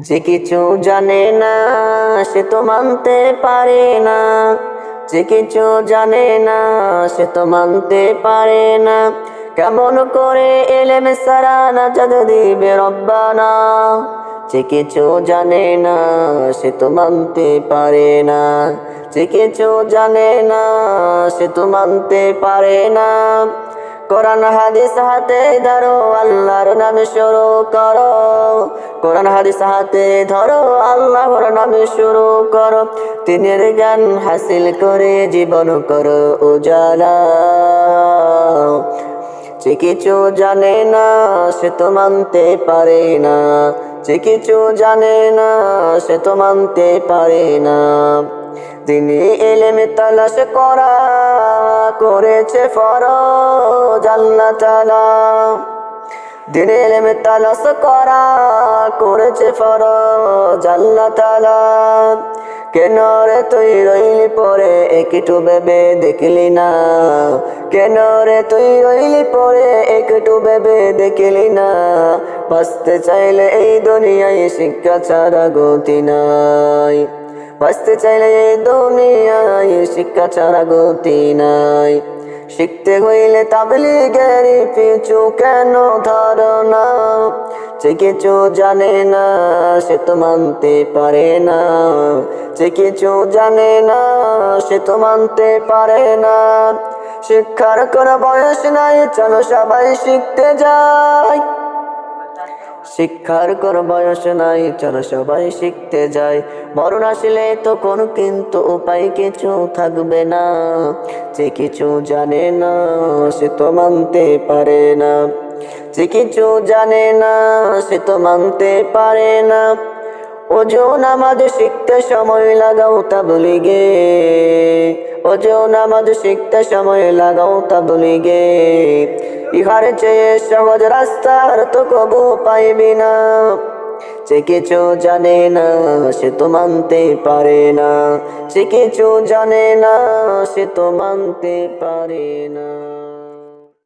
যে কিছু জানে না, সে তো মানতে পারে না। যে কিছু জানে না, সে তো মানতে পারে না। কেমন করে এলেম সারা না যাদ দিবে রব্বানা। যে কিছু জানে না, সে তো মানতে পারে না। যে কিছু জানে না, সে তো মানতে পারে না। কোরআন হাদিস হাতে ধরো, আল্লাহর নামে শুরু করো। কোরআন হাদিস হাতে ধরো, আল্লাহর নামে শুরু করো। তিনের জ্ঞান হাসিল করে জীবন করো উজালা। যে কিছু জানে না, সে তো মানতে পারে না। যে কিছু জানে না, সে তো মানতে পারে না। তিনি এলেমে তালাশ করা করেছে ফরজ, আল্লাহ তালা দিনে এলেমে তালাশ করা করেছে ফরজ, আল্লাহ তালা কেন রে তুই রইলি পরে একটু ভেবে দেখলি না? কেন রে তুই রইলি পরে একটু ভেবে দেখলি না? বাঁচতে চাইলে এই দুনিয়ায় শিক্ষা ছাড়া গতি নাই। বাঁচতে চাইলে দুনিয়ায় শিক্ষা ছাড়া গতি নাই। শিখতে হইলে তাবলিগের পিছু কেন ধারণা? যে কিছু জানে না, সে তো মানতে পারে না। যে কিছু জানে না, সে তো মানতে পারে না। শিক্ষার কোনো বয়স নাই, চলো সবাই শিখতে যায় শিক্ষার কোন বয়স নাই, চলো সবাই শিখতে যায় মরণ আসলে তো কোনো কিন্তু উপায় কিছু থাকবে না। যে কিছু জানে না, সে তো মানতে পারে না। যে কিছু জানে না, সে তো মানতে পারে না। ওজন আমাদের শিখতে সময় লাগাও গে। ওজন আমাদের শিখতে সময় লাগাও তা বলি গে। ইহার চেয়ে সহজ রাস্তার তো কবু পাইবি না। যে কিছু জানে না, সে তো মানতে পারে না। যে কিছু জানে না, সে তো মানতে পারে না।